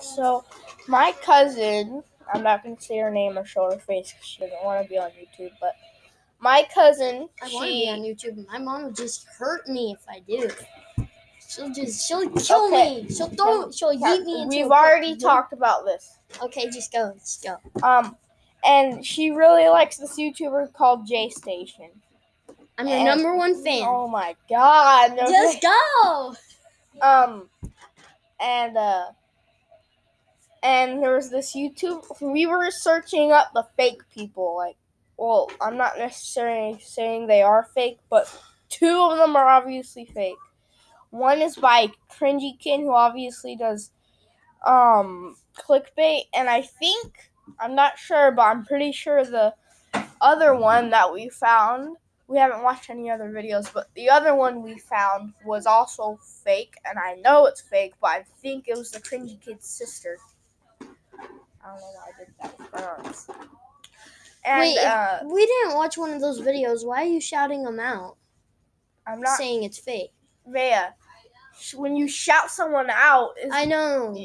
So, my cousin, I'm not going to say her name or show her face because she doesn't want to be on YouTube, but my cousin, I want to be on YouTube. My mom will just hurt me if I do. She'll just she'll kill Okay. me. She'll throw she'll yeet me into we've already pit. talked about this. Okay, just go. Just go. Um, and she really likes this YouTuber called J Station. I'm your And- number one fan. Oh my god. no Just go. Um, and uh, and there was this YouTube. We were searching up the fake people. Like, well, I'm not necessarily saying they are fake, but two of them are obviously fake. One is by Cringy Kid, who obviously does um clickbait, and I think I'm not sure, but I'm pretty sure the other one that we found we haven't watched any other videos, but the other one we found was also fake, and I know it's fake, but I think it was the cringy kid's sister. I don't know why I did that. And Wait, uh, we didn't watch one of those videos. Why are you shouting them out, I'm not saying it's fake? Sh- When you shout someone out, I know.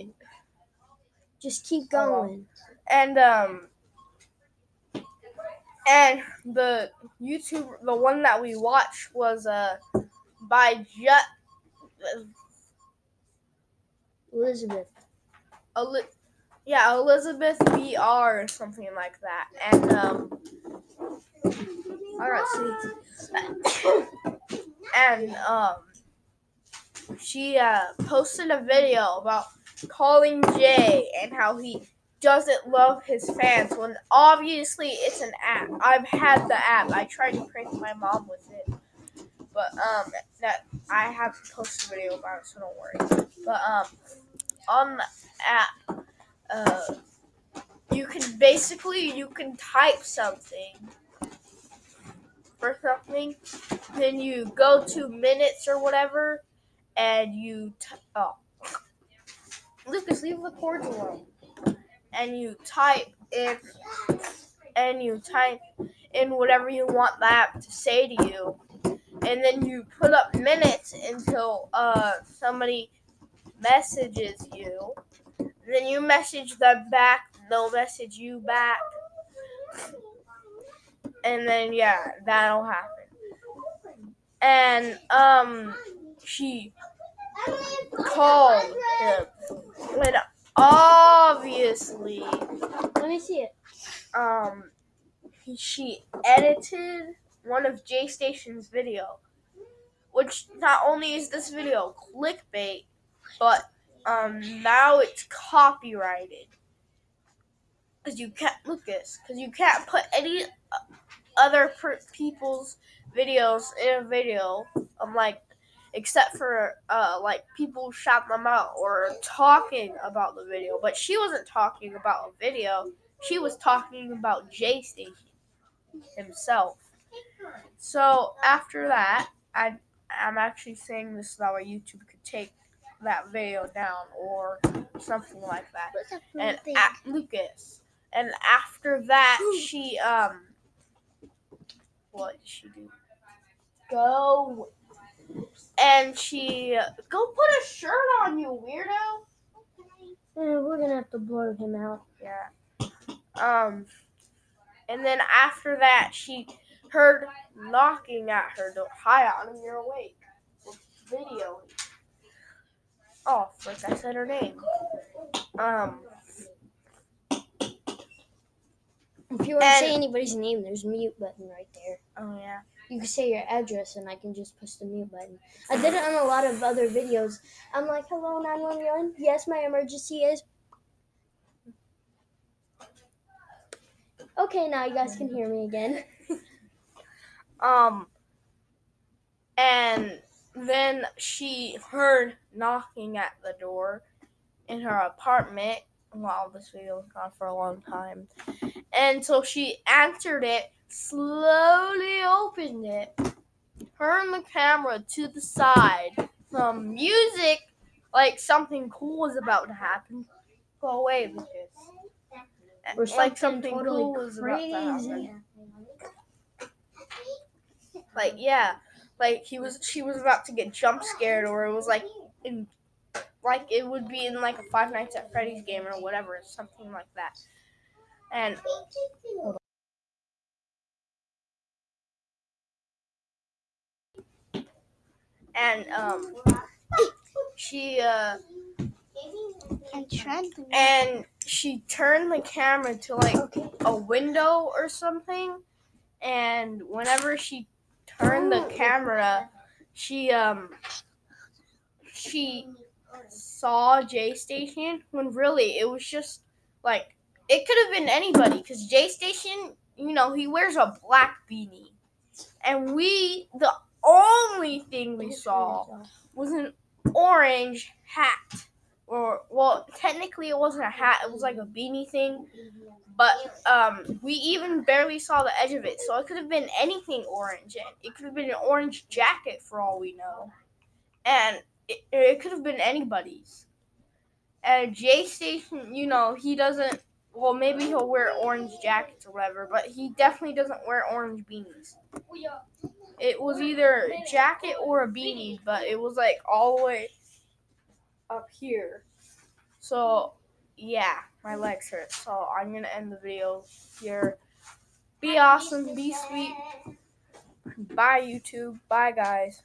Just keep Oh, going. and um, and the YouTube, the one that we watched was uh by Jet. Elizabeth. Eli- yeah, Elizabeth BR or something like that. And um Alright, see and um she uh posted a video about calling Jay and how he doesn't love his fans when obviously it's an app. I've had the app. I tried to prank my mom with it. But um that I have to post a video about it, so don't worry. But um on the app uh, you can basically you can type something for something, then you go to minutes or whatever, and you t- oh. Lucas leave the cords alone, and you type in and you type in whatever you want the app to say to you, and then you put up minutes until uh somebody messages you then you message them back, they'll message you back. And then yeah, that'll happen. And um she called him. And obviously Let me see it. um he, she edited one of J Station's video. Which not only is this video clickbait, but um now it's copyrighted. Because you can't lucas because you can't put any uh, other per- people's videos in a video um like except for uh like people shout them out or talking about the video. But she wasn't talking about a video. She was talking about j station himself. So after that i i'm actually saying this so that youtube could take that video down or something like that. And a- Lucas. And after that, she um, what did she do? Go. And she go put a shirt on, you weirdo. Eh, we're gonna have to blur him out. Yeah. Um, and then after that, she heard knocking at her door. Hi, Autumn, you're awake. Video. Oh, frick, I said her name. Um, If you want to say anybody's name, there's a mute button right there. oh yeah. You can say your address, and I can just push the mute button. I did it on a lot of other videos. I'm like, "Hello, 911. Yes, my emergency is." Okay, now you guys can hear me again. Um, and then she heard knocking at the door in her apartment. Wow, this video was gone for a long time. And so she answered it, slowly opened it, turned the camera to the side, some music like something cool was about to happen. Go away, Lucas. Or like something something totally cool was about to happen. like yeah like he was she was about to get jump scared or it was like in like it would be in like a Five Nights at Freddy's game or whatever, something like that. And and um, she uh, And she turned the camera to like a window or something and whenever she turned the camera she um she saw J Station when really it was just like it could have been anybody because J Station you know he wears a black beanie. And we the only thing we saw was an orange hat or well technically it wasn't a hat it was like a beanie thing but um, we even barely saw the edge of it, so it could have been anything orange, it could have been an orange jacket for all we know, and it, it could have been anybody's. And J Station, you know, he doesn't. Well, maybe he'll wear orange jackets or whatever, but he definitely doesn't wear orange beanies. It was either jacket or a beanie, but it was like all the way up here. So yeah, my legs hurt. So I'm gonna end the video here. Be awesome, be sweet. Bye YouTube. Bye guys.